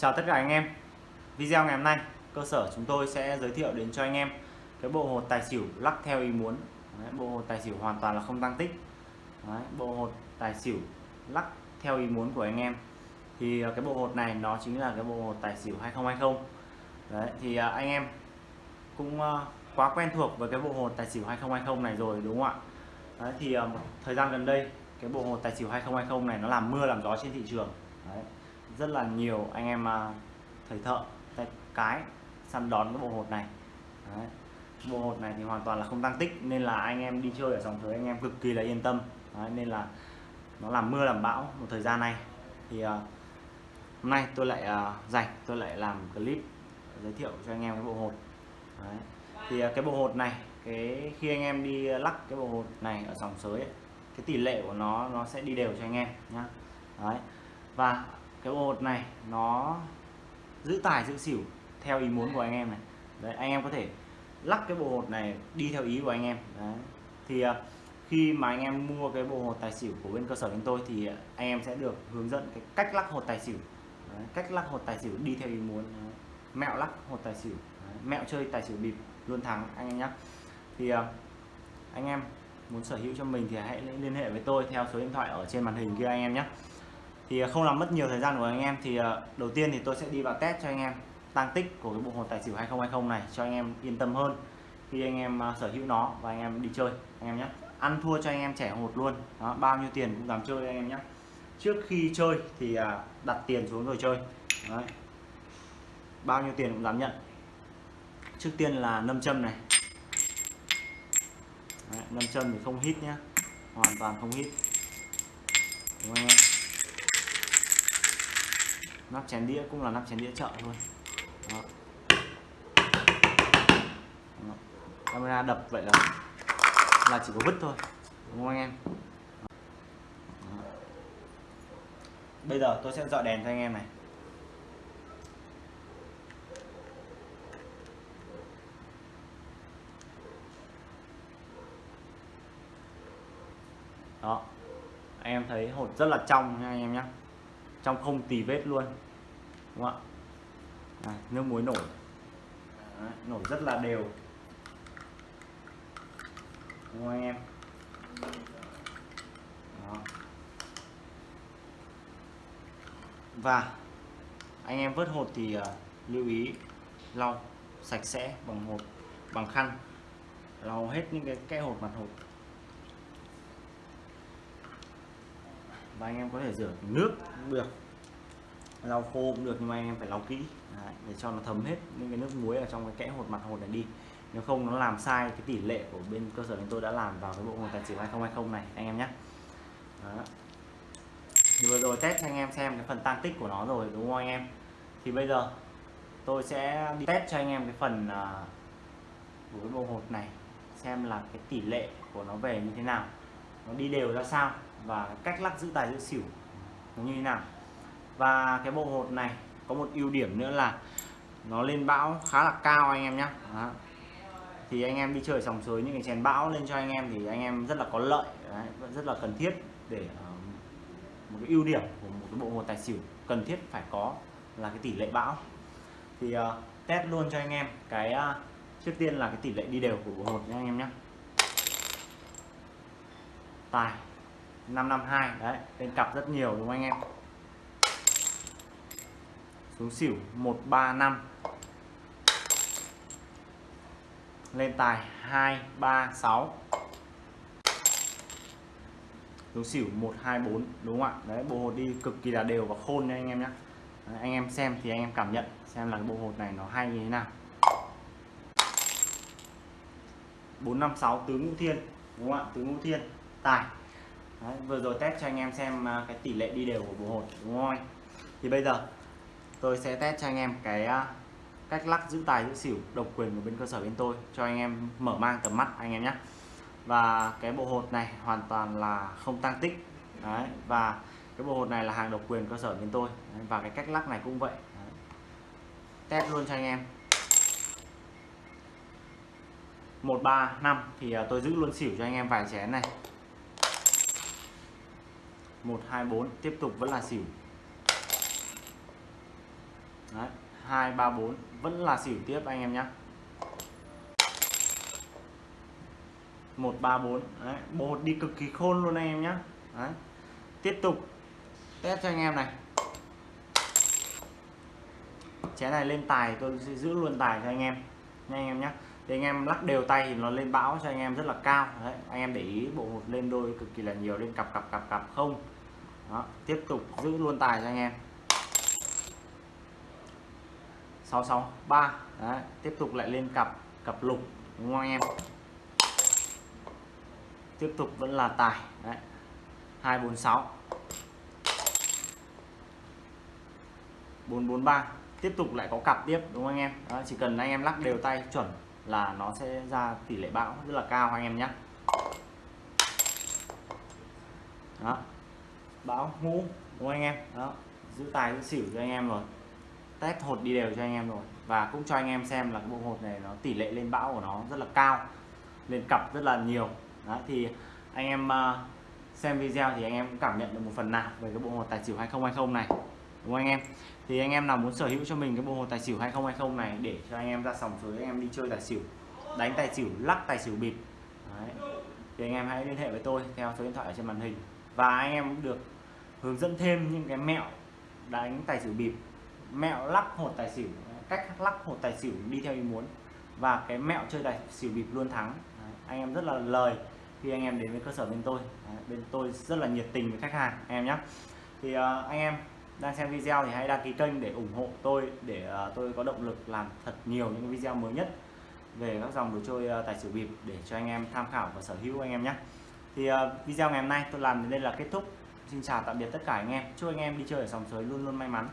Chào tất cả anh em. Video ngày hôm nay cơ sở chúng tôi sẽ giới thiệu đến cho anh em cái bộ hột tài xỉu lắc theo ý muốn. Đấy, bộ hột tài xỉu hoàn toàn là không tăng tích. Đấy, bộ hột tài xỉu lắc theo ý muốn của anh em. Thì à, cái bộ hột này nó chính là cái bộ hột tài xỉu 2020 Đấy, thì à, anh em cũng à, quá quen thuộc với cái bộ hột tài xỉu 2020 này rồi đúng không ạ? Đấy, thì thời gian gần đây cái bộ hột tài xỉu 2020 này nó làm mưa làm gió trên thị trường. Đấy, rất là nhiều anh em à, thầy thợ tay cái săn đón cái bộ hột này Đấy. bộ hột này thì hoàn toàn là không tăng tích nên là anh em đi chơi ở dòng thời anh em cực kỳ là yên tâm Đấy, nên là nó làm mưa làm bão một thời gian này thì uh, hôm nay tôi lại à, uh, dành tôi lại làm clip giới thiệu cho anh em cái bộ hột Đấy. thì uh, cái bộ hột này cái khi anh em đi lắc cái bộ hột này ở dòng sới ấy, cái tỷ lệ của nó nó sẽ đi đều cho anh em nhá Đấy. và cái bộ hột này nó giữ tài giữ xỉu theo ý muốn của anh em này đấy anh em có thể lắc cái bộ hột này đi theo ý của anh em đấy. thì à, khi mà anh em mua cái bộ hột tài xỉu của bên cơ sở chúng tôi thì anh em sẽ được hướng dẫn cái cách lắc hột tài xỉu đấy, cách lắc hột tài xỉu đi theo ý muốn đấy. mẹo lắc hột tài xỉu đấy. mẹo chơi tài xỉu bịp luôn thắng anh em nhé thì à, anh em muốn sở hữu cho mình thì hãy liên hệ với tôi theo số điện thoại ở trên màn hình kia anh em nhé thì à, không làm mất nhiều thời gian của anh em thì à, đầu tiên thì tôi sẽ đi vào test cho anh em tăng tích của cái bộ hột tài xỉu 2020 này cho anh em yên tâm hơn khi anh em à, sở hữu nó và anh em đi chơi anh em nhé. Ăn thua cho anh em trẻ hột luôn đó, bao nhiêu tiền cũng dám chơi anh em nhé. Trước khi chơi thì đặt tiền xuống rồi chơi Đấy. bao nhiêu tiền cũng dám nhận. Trước tiên là nâm châm này. Đấy, nâm châm thì không hít nhá hoàn toàn không hít. Đúng không anh em? Nắp chén đĩa cũng là nắp chén đĩa chợ thôi Đó. Đó. camera đập vậy là là chỉ có vứt thôi, đúng không anh em Đó. bây giờ tôi sẽ dọi đèn cho anh em này đó anh em thấy hột rất là trong nha anh em nhé trong không tì vết luôn. Đúng không ạ? À, nước muối nổi. Đấy, nổi rất là đều. Đúng không anh em? Đó. và anh em vớt hột thì uh, lưu ý lau sạch sẽ bằng hột bằng khăn. Lau hết những cái kẽ hột mặt hột. Và anh em có thể rửa nước cũng được. Lau khô cũng được nhưng mà anh em phải lau kỹ. Đấy, để cho nó thấm hết những cái nước muối ở trong cái kẽ hột mặt hột này đi. Nếu không nó làm sai cái tỷ lệ của bên cơ sở chúng tôi đã làm vào cái bộ hột tài xỉu 2020 này anh em nhé. Đó. thì vừa rồi test cho anh em xem cái phần tăng tích của nó rồi đúng không anh em? Thì bây giờ tôi sẽ đi test cho anh em cái phần uh, của cái bộ hột này xem là cái tỷ lệ của nó về như thế nào nó đi đều ra sao và cách lắc giữ tài giữ xỉu như thế nào. Và cái bộ hột này có một ưu điểm nữa là nó lên bão khá là cao anh em nhé thì anh em đi chơi sòng sới những cái chén bão lên cho anh em thì anh em rất là có lợi Đấy, rất là cần thiết để uh, một cái ưu điểm của một cái bộ hột tài xỉu cần thiết phải có là cái tỷ lệ bão. Thì uh, test luôn cho anh em cái uh, trước tiên là cái tỷ lệ đi đều của bộ hột nhé anh em nhé tài. 552 đấy lên cặp rất nhiều đúng không anh em? Xuống xỉu 135 lên tài 236 xuống xỉu 124 đúng không ạ? Đấy, bộ hột đi cực kỳ là đều và khôn nha anh em nhé anh em xem thì anh em cảm nhận xem là cái bộ hột này nó hay như thế nào. 456 tứ ngũ thiên, đúng không ạ? Tứ ngũ thiên, tài. Đấy, vừa rồi test cho anh em xem à, cái tỷ lệ đi đều của bộ hột đúng không thì bây giờ tôi sẽ test cho anh em cái à, cách lắc giữ tài giữ xỉu độc quyền của bên cơ sở bên tôi cho anh em mở mang tầm mắt anh em nhé. Và cái bộ hột này hoàn toàn là không tăng tích. Đấy, và cái bộ hột này là hàng độc quyền cơ sở bên tôi. Đấy, và cái cách lắc này cũng vậy. Đấy. test luôn cho anh em. 135 thì à, tôi giữ luôn xỉu cho anh em vài chén này. 124 tiếp tục vẫn là xỉu. Đấy, 234 vẫn là xỉu tiếp anh em nhé 134 Đấy, bột đi cực kỳ khôn luôn anh em nhé Đấy. tiếp tục. Test cho anh em này. Chén này lên tài tôi sẽ giữ luôn tài cho anh em. Nha anh em nhé thì anh em lắc đều tay thì nó lên bão cho anh em rất là cao. Đấy anh em để ý bộ hột lên đôi cực kỳ là nhiều lên cặp cặp cặp cặp không. Đó tiếp tục giữ luôn tài cho anh em. 663 đấy tiếp tục lại lên cặp cặp lục đúng không anh em? Tiếp tục vẫn là tài. Đấy 246 443 tiếp tục lại có cặp tiếp đúng không anh em? Đó, chỉ cần anh em lắc đều tay chuẩn là nó sẽ ra tỷ lệ bão rất là cao anh em nhé. Đó. Bão ngũ đúng không anh em? Đó. Giữ tài, giữ xỉu cho anh em rồi. Test hột đi đều cho anh em rồi. Và cũng cho anh em xem là cái bộ hột này nó tỷ lệ lên bão của nó rất là cao, lên cặp rất là nhiều. Đó, thì anh em à, xem video thì anh em cũng cảm nhận được một phần nào về cái bộ hột tài xỉu 2020 này đúng không anh em? Thì anh em nào muốn sở hữu cho mình cái bộ hồ tài xỉu 2020 này để cho anh em ra sòng suối anh em đi chơi tài xỉu đánh tài xỉu lắc tài xỉu bịp. Đấy. thì anh em hãy liên hệ với tôi theo số điện thoại ở trên màn hình. Và anh em cũng được hướng dẫn thêm những cái mẹo đánh tài xỉu bịp mẹo lắc hột tài xỉu cách lắc hột tài xỉu đi theo ý muốn. Và cái mẹo chơi tài xỉu bịp luôn thắng. Đấy. anh em rất là lời khi anh em đến với cơ sở bên tôi. Đấy. bên tôi rất là nhiệt tình với khách hàng anh em nhé thì uh, anh em đang xem video thì hãy đăng ký kênh để ủng hộ tôi, để ờ, tôi có động lực làm thật nhiều những video mới nhất về các dòng đồ chơi ờ, tài xỉu bịp để cho anh em tham khảo và sở hữu anh em nhé. Thì ờ, video ngày hôm nay tôi làm đến đây là kết thúc. Xin chào tạm biệt tất cả anh em. Chúc anh em đi chơi ở sòng sới luôn luôn may mắn.